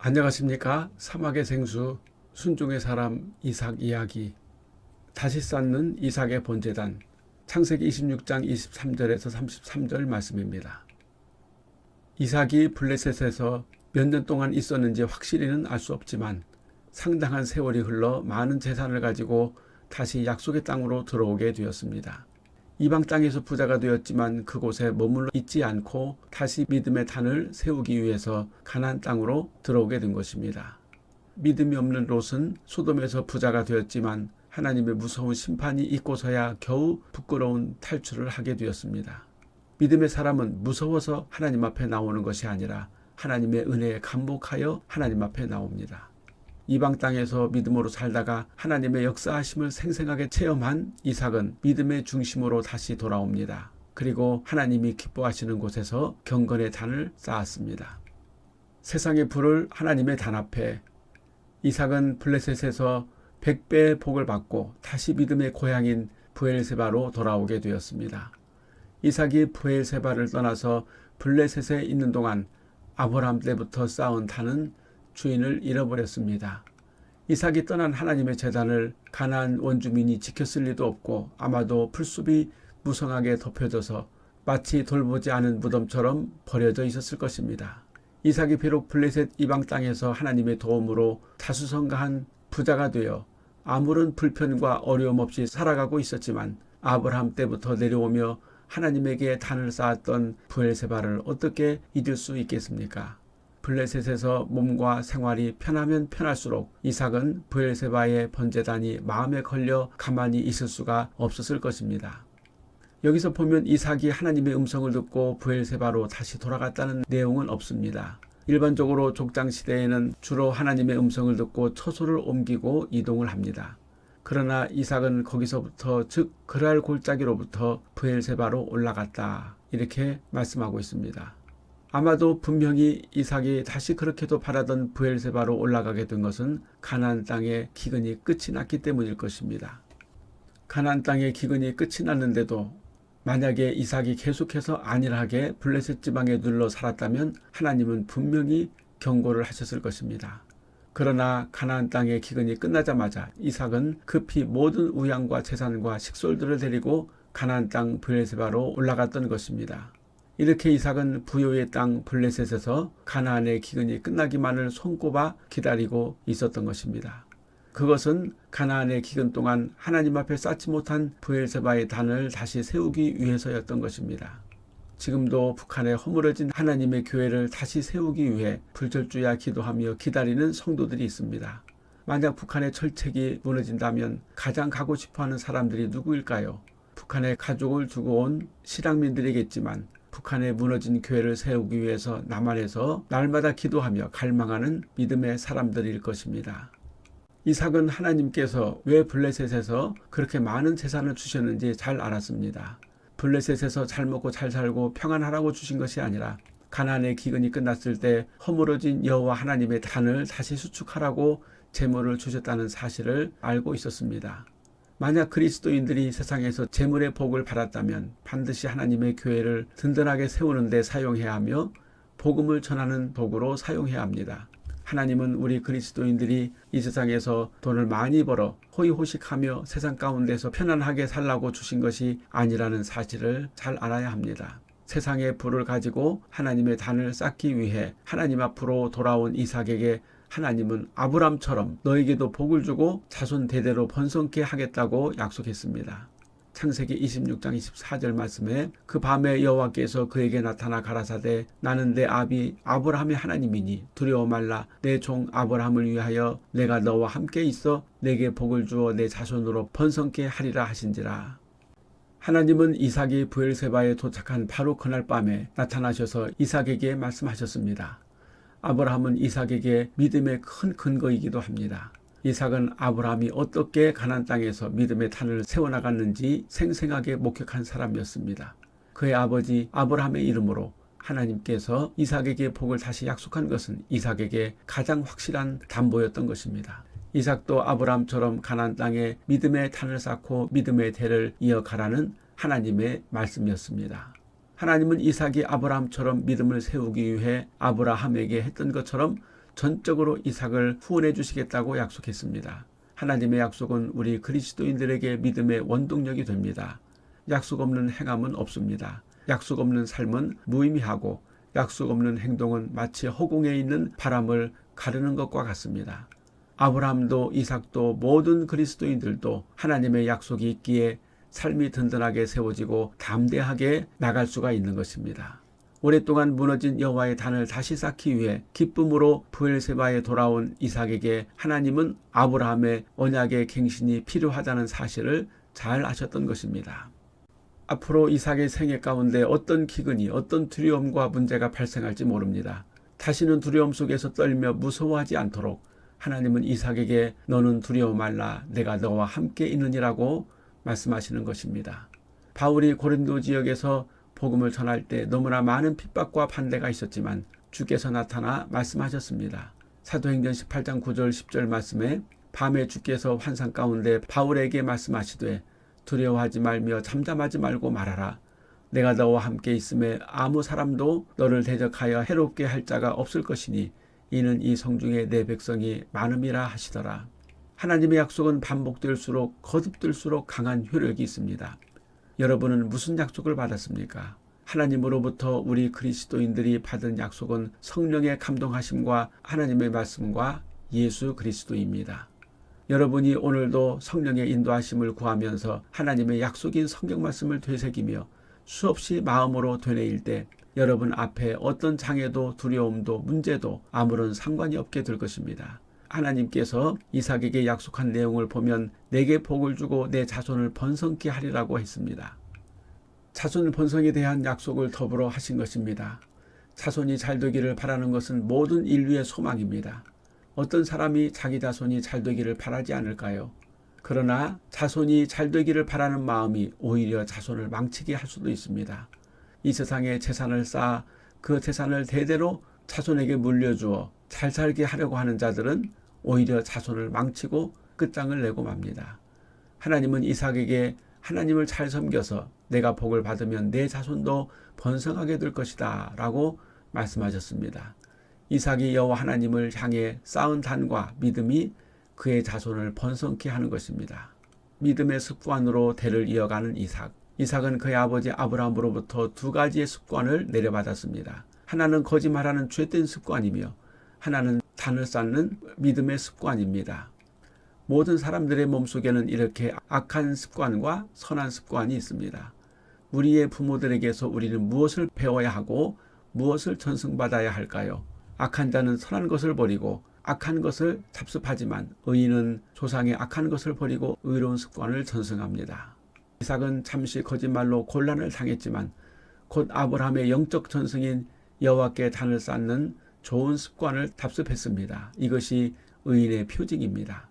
안녕하십니까 사막의 생수 순종의 사람 이삭 이야기 다시 쌓는 이삭의 본재단 창세기 26장 23절에서 33절 말씀입니다. 이삭이 블레셋에서 몇 년 동안 있었는지 확실히는 알 수 없지만 상당한 세월이 흘러 많은 재산을 가지고 다시 약속의 땅으로 들어오게 되었습니다. 이방 땅에서 부자가 되었지만 그곳에 머물러 있지 않고 다시 믿음의 단을 세우기 위해서 가나안 땅으로 들어오게 된 것입니다. 믿음이 없는 롯은 소돔에서 부자가 되었지만 하나님의 무서운 심판이 있고서야 겨우 부끄러운 탈출을 하게 되었습니다. 믿음의 사람은 무서워서 하나님 앞에 나오는 것이 아니라 하나님의 은혜에 감복하여 하나님 앞에 나옵니다. 이방 땅에서 믿음으로 살다가 하나님의 역사하심을 생생하게 체험한 이삭은 믿음의 중심으로 다시 돌아옵니다. 그리고 하나님이 기뻐하시는 곳에서 경건의 단을 쌓았습니다. 세상의 불을 하나님의 단 앞에 이삭은 블레셋에서 백배의 복을 받고 다시 믿음의 고향인 부엘세바로 돌아오게 되었습니다. 이삭이 부엘세바를 떠나서 블레셋에 있는 동안 아브라함 때부터 쌓은 단은 주인을 잃어버렸습니다. 이삭이 떠난 하나님의 재단을 가나안 원주민이 지켰을 리도 없고 아마도 풀숲이 무성하게 덮여져서 마치 돌보지 않은 무덤처럼 버려져 있었을 것입니다. 이삭이 비록 블레셋 이방 땅에서 하나님의 도움으로 다수성가한 부자가 되어 아무런 불편과 어려움 없이 살아가고 있었지만 아브라함 때부터 내려오며 하나님에게 단을 쌓았던 부엘세바를 어떻게 잊을 수 있겠습니까? 블레셋에서 몸과 생활이 편하면 편할수록 이삭은 부엘세바의 번제단이 마음에 걸려 가만히 있을 수가 없었을 것입니다. 여기서 보면 이삭이 하나님의 음성을 듣고 부엘세바로 다시 돌아갔다는 내용은 없습니다. 일반적으로 족장 시대에는 주로 하나님의 음성을 듣고 처소를 옮기고 이동을 합니다. 그러나 이삭은 거기서부터 즉 그랄 골짜기로부터 부엘세바로 올라갔다 이렇게 말씀하고 있습니다. 아마도 분명히 이삭이 다시 그렇게도 바라던 부엘세바로 올라가게 된 것은 가나안 땅의 기근이 끝이 났기 때문일 것입니다. 가나안 땅의 기근이 끝이 났는데도 만약에 이삭이 계속해서 안일하게 블레셋 지방에 눌러 살았다면 하나님은 분명히 경고를 하셨을 것입니다. 그러나 가나안 땅의 기근이 끝나자마자 이삭은 급히 모든 우양과 재산과 식솔들을 데리고 가나안 땅 블레세바로 올라갔던 것입니다. 이렇게 이삭은 부요의 땅 블레셋에서 가나안의 기근이 끝나기만을 손꼽아 기다리고 있었던 것입니다. 그것은 가나안의 기근 동안 하나님 앞에 쌓지 못한 부엘세바의 단을 다시 세우기 위해서였던 것입니다. 지금도 북한에 허물어진 하나님의 교회를 다시 세우기 위해 불철주야 기도하며 기다리는 성도들이 있습니다. 만약 북한의 철책이 무너진다면 가장 가고 싶어하는 사람들이 누구일까요? 북한에 가족을 두고 온 실향민들이겠지만 북한에 무너진 교회를 세우기 위해서 남한에서 날마다 기도하며 갈망하는 믿음의 사람들일 것입니다. 이삭은 하나님께서 왜 블레셋에서 그렇게 많은 재산을 주셨는지 잘 알았습니다. 블레셋에서 잘 먹고 잘 살고 평안하라고 주신 것이 아니라 가난의 기근이 끝났을 때 허물어진 여호와 하나님의 단을 다시 수축하라고 재물을 주셨다는 사실을 알고 있었습니다. 만약 그리스도인들이 세상에서 재물의 복을 받았다면 반드시 하나님의 교회를 든든하게 세우는 데 사용해야 하며 복음을 전하는 도구로 사용해야 합니다. 하나님은 우리 그리스도인들이 이 세상에서 돈을 많이 벌어 호의호식하며 세상 가운데서 편안하게 살라고 주신 것이 아니라는 사실을 잘 알아야 합니다. 세상의 불을 가지고 하나님의 단을 쌓기 위해 하나님 앞으로 돌아온 이삭에게 하나님은 아브람처럼 너에게도 복을 주고 자손 대대로 번성케 하겠다고 약속했습니다. 창세기 26장 24절 말씀에 그 밤에 여호와께서 그에게 나타나 가라사대 나는 내 아비 아브라함의 하나님이니 두려워 말라 내 종 아브라함을 위하여 내가 너와 함께 있어 내게 복을 주어 내 자손으로 번성케 하리라 하신지라. 하나님은 이삭이 부엘세바에 도착한 바로 그날 밤에 나타나셔서 이삭에게 말씀하셨습니다. 아브라함은 이삭에게 믿음의 큰 근거이기도 합니다. 이삭은 아브라함이 어떻게 가난 땅에서 믿음의 탄을 세워나갔는지 생생하게 목격한 사람이었습니다. 그의 아버지 아브라함의 이름으로 하나님께서 이삭에게 복을 다시 약속한 것은 이삭에게 가장 확실한 담보였던 것입니다. 이삭도 아브라함처럼 가난 땅에 믿음의 탄을 쌓고 믿음의 대를 이어가라는 하나님의 말씀이었습니다. 하나님은 이삭이 아브라함처럼 믿음을 세우기 위해 아브라함에게 했던 것처럼 전적으로 이삭을 후원해 주시겠다고 약속했습니다. 하나님의 약속은 우리 그리스도인들에게 믿음의 원동력이 됩니다. 약속 없는 행함은 없습니다. 약속 없는 삶은 무의미하고 약속 없는 행동은 마치 허공에 있는 바람을 가르는 것과 같습니다. 아브라함도 이삭도 모든 그리스도인들도 하나님의 약속이 있기에 삶이 든든하게 세워지고 담대하게 나갈 수가 있는 것입니다. 오랫동안 무너진 여호와의 단을 다시 쌓기 위해 기쁨으로 부엘세바에 돌아온 이삭에게 하나님은 아브라함의 언약의 갱신이 필요하다는 사실을 잘 아셨던 것입니다. 앞으로 이삭의 생애 가운데 어떤 기근이 어떤 두려움과 문제가 발생할지 모릅니다. 다시는 두려움 속에서 떨며 무서워하지 않도록 하나님은 이삭에게 너는 두려워 말라 내가 너와 함께 있느니라고 말씀하시는 것입니다. 바울이 고린도 지역에서 복음을 전할 때 너무나 많은 핍박과 반대가 있었지만 주께서 나타나 말씀하셨습니다. 사도행전 18장 9절 10절 말씀에 밤에 주께서 환상 가운데 바울에게 말씀하시되 두려워하지 말며 잠잠하지 말고 말하라. 내가 너와 함께 있음에 아무 사람도 너를 대적하여 해롭게 할 자가 없을 것이니 이는 이 성중에 내 백성이 많음이라 하시더라. 하나님의 약속은 반복될수록 거듭될수록 강한 효력이 있습니다. 여러분은 무슨 약속을 받았습니까? 하나님으로부터 우리 그리스도인들이 받은 약속은 성령의 감동하심과 하나님의 말씀과 예수 그리스도입니다. 여러분이 오늘도 성령의 인도하심을 구하면서 하나님의 약속인 성경 말씀을 되새기며 수없이 마음으로 되뇌일 때 여러분 앞에 어떤 장애도 두려움도 문제도 아무런 상관이 없게 될 것입니다. 하나님께서 이삭에게 약속한 내용을 보면 내게 복을 주고 내 자손을 번성케 하리라고 했습니다. 자손 번성에 대한 약속을 더불어 하신 것입니다. 자손이 잘 되기를 바라는 것은 모든 인류의 소망입니다. 어떤 사람이 자기 자손이 잘 되기를 바라지 않을까요? 그러나 자손이 잘 되기를 바라는 마음이 오히려 자손을 망치게 할 수도 있습니다. 이 세상에 재산을 쌓아 그 재산을 대대로 자손에게 물려주어 잘 살게 하려고 하는 자들은 오히려 자손을 망치고 끝장을 내고 맙니다. 하나님은 이삭에게 하나님을 잘 섬겨서 내가 복을 받으면 내 자손도 번성하게 될 것이다 라고 말씀하셨습니다. 이삭이 여호와 하나님을 향해 쌓은 단과 믿음이 그의 자손을 번성케 하는 것입니다. 믿음의 습관으로 대를 이어가는 이삭. 이삭은 그의 아버지 아브라함으로부터 두 가지의 습관을 내려받았습니다. 하나는 거짓말하는 죄된 습관이며 하나는 단을 쌓는 믿음의 습관입니다. 모든 사람들의 몸속에는 이렇게 악한 습관과 선한 습관이 있습니다. 우리의 부모들에게서 우리는 무엇을 배워야 하고 무엇을 전승받아야 할까요? 악한 자는 선한 것을 버리고 악한 것을 잡습하지만 의인은 조상의 악한 것을 버리고 의로운 습관을 전승합니다. 이삭은 잠시 거짓말로 곤란을 당했지만 곧 아브라함의 영적 전승인 여호와께 단을 쌓는 좋은 습관을 답습했습니다. 이것이 의인의 표징입니다.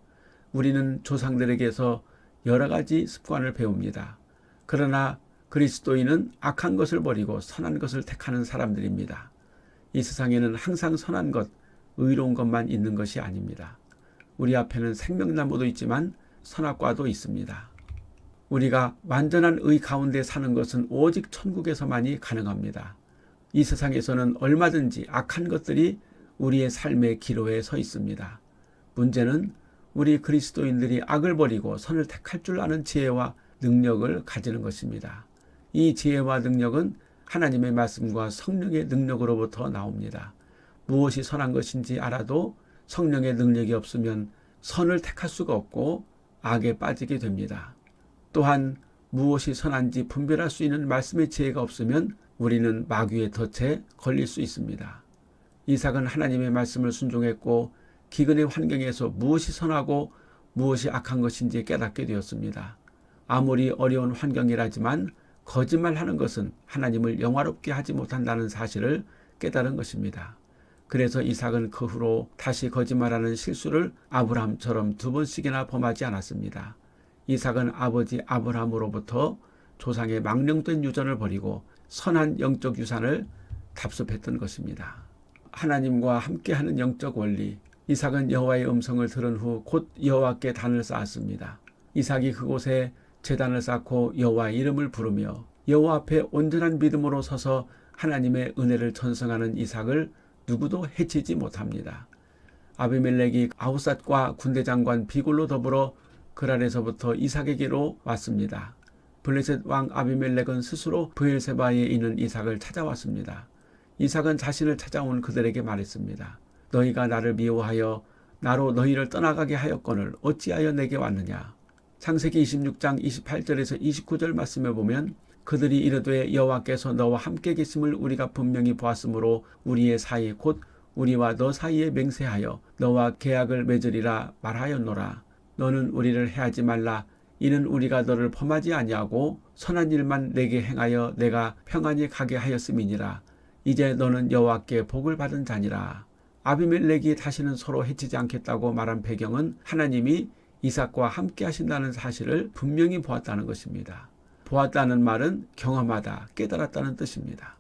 우리는 조상들에게서 여러 가지 습관을 배웁니다. 그러나 그리스도인은 악한 것을 버리고 선한 것을 택하는 사람들입니다. 이 세상에는 항상 선한 것, 의로운 것만 있는 것이 아닙니다. 우리 앞에는 생명나무도 있지만 선악과도 있습니다. 우리가 완전한 의 가운데 사는 것은 오직 천국에서만이 가능합니다. 이 세상에서는 얼마든지 악한 것들이 우리의 삶의 기로에 서 있습니다. 문제는 우리 그리스도인들이 악을 버리고 선을 택할 줄 아는 지혜와 능력을 가지는 것입니다. 이 지혜와 능력은 하나님의 말씀과 성령의 능력으로부터 나옵니다. 무엇이 선한 것인지 알아도 성령의 능력이 없으면 선을 택할 수가 없고 악에 빠지게 됩니다. 또한 무엇이 선한지 분별할 수 있는 말씀의 지혜가 없으면 우리는 마귀의 덫에 걸릴 수 있습니다. 이삭은 하나님의 말씀을 순종했고 기근의 환경에서 무엇이 선하고 무엇이 악한 것인지 깨닫게 되었습니다. 아무리 어려운 환경이라지만 거짓말하는 것은 하나님을 영화롭게 하지 못한다는 사실을 깨달은 것입니다. 그래서 이삭은 그 후로 다시 거짓말하는 실수를 아브라함처럼 두 번씩이나 범하지 않았습니다. 이삭은 아버지 아브라함으로부터 조상의 망령된 유전을 버리고 선한 영적 유산을 답습했던 것입니다. 하나님과 함께하는 영적 원리 이삭은 여호와의 음성을 들은 후 곧 여호와께 단을 쌓았습니다. 이삭이 그곳에 제단을 쌓고 여호와의 이름을 부르며 여호와 앞에 온전한 믿음으로 서서 하나님의 은혜를 전승하는 이삭을 누구도 해치지 못합니다. 아비멜렉이 아우삿과 군대 장관 비골로 더불어 그랄에서부터 이삭에게로 왔습니다. 블레셋 왕 아비멜렉은 스스로 브엘세바에 있는 이삭을 찾아왔습니다. 이삭은 자신을 찾아온 그들에게 말했습니다. 너희가 나를 미워하여 나로 너희를 떠나가게 하였거늘 어찌하여 내게 왔느냐. 창세기 26장 28절에서 29절 말씀에 보면 그들이 이르되 여호와께서 너와 함께 계심을 우리가 분명히 보았으므로 우리의 사이 곧 우리와 너 사이에 맹세하여 너와 계약을 맺으리라 말하였노라. 너는 우리를 해하지 말라. 이는 우리가 너를 범하지 아니하고 선한 일만 내게 행하여 내가 평안히 가게 하였음이니라. 이제 너는 여호와께 복을 받은 자니라. 아비멜렉이 다시는 서로 해치지 않겠다고 말한 배경은 하나님이 이삭과 함께 하신다는 사실을 분명히 보았다는 것입니다. 보았다는 말은 경험하다, 깨달았다는 뜻입니다.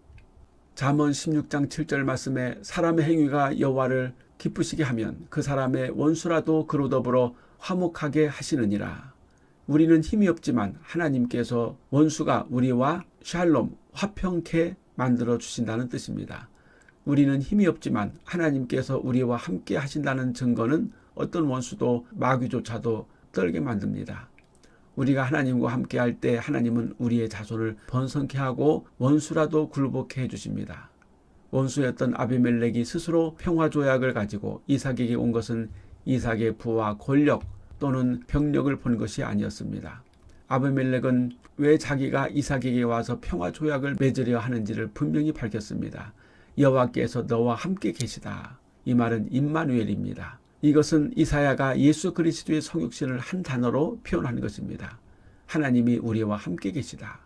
잠언 16장 7절 말씀에 사람의 행위가 여호와를 기쁘시게 하면 그 사람의 원수라도 그로 더불어 화목하게 하시느니라. 우리는 힘이 없지만 하나님께서 원수가 우리와 샬롬, 화평케 만들어 주신다는 뜻입니다. 우리는 힘이 없지만 하나님께서 우리와 함께 하신다는 증거는 어떤 원수도 마귀조차도 떨게 만듭니다. 우리가 하나님과 함께 할 때 하나님은 우리의 자손을 번성케 하고 원수라도 굴복해 해 주십니다. 원수였던 아비멜렉이 스스로 평화 조약을 가지고 이삭에게 온 것은 이삭의 부와 권력 또는 병력을 본 것이 아니었습니다. 아비멜렉은 왜 자기가 이삭에게 와서 평화 조약을 맺으려 하는지를 분명히 밝혔습니다. 여호와께서 너와 함께 계시다. 이 말은 임마누엘입니다. 이것은 이사야가 예수 그리스도의 성육신을 한 단어로 표현하는 것입니다. 하나님이 우리와 함께 계시다.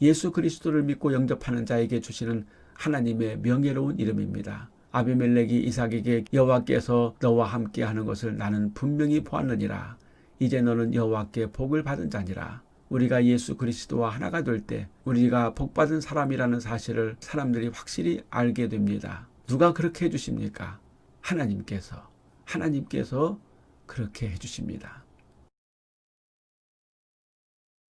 예수 그리스도를 믿고 영접하는 자에게 주시는 하나님의 명예로운 이름입니다. 아비멜렉이 이삭에게 여호와께서 너와 함께 하는 것을 나는 분명히 보았느니라. 이제 너는 여호와께 복을 받은 자니라. 우리가 예수 그리스도와 하나가 될 때 우리가 복받은 사람이라는 사실을 사람들이 확실히 알게 됩니다. 누가 그렇게 해주십니까? 하나님께서. 하나님께서 그렇게 해주십니다.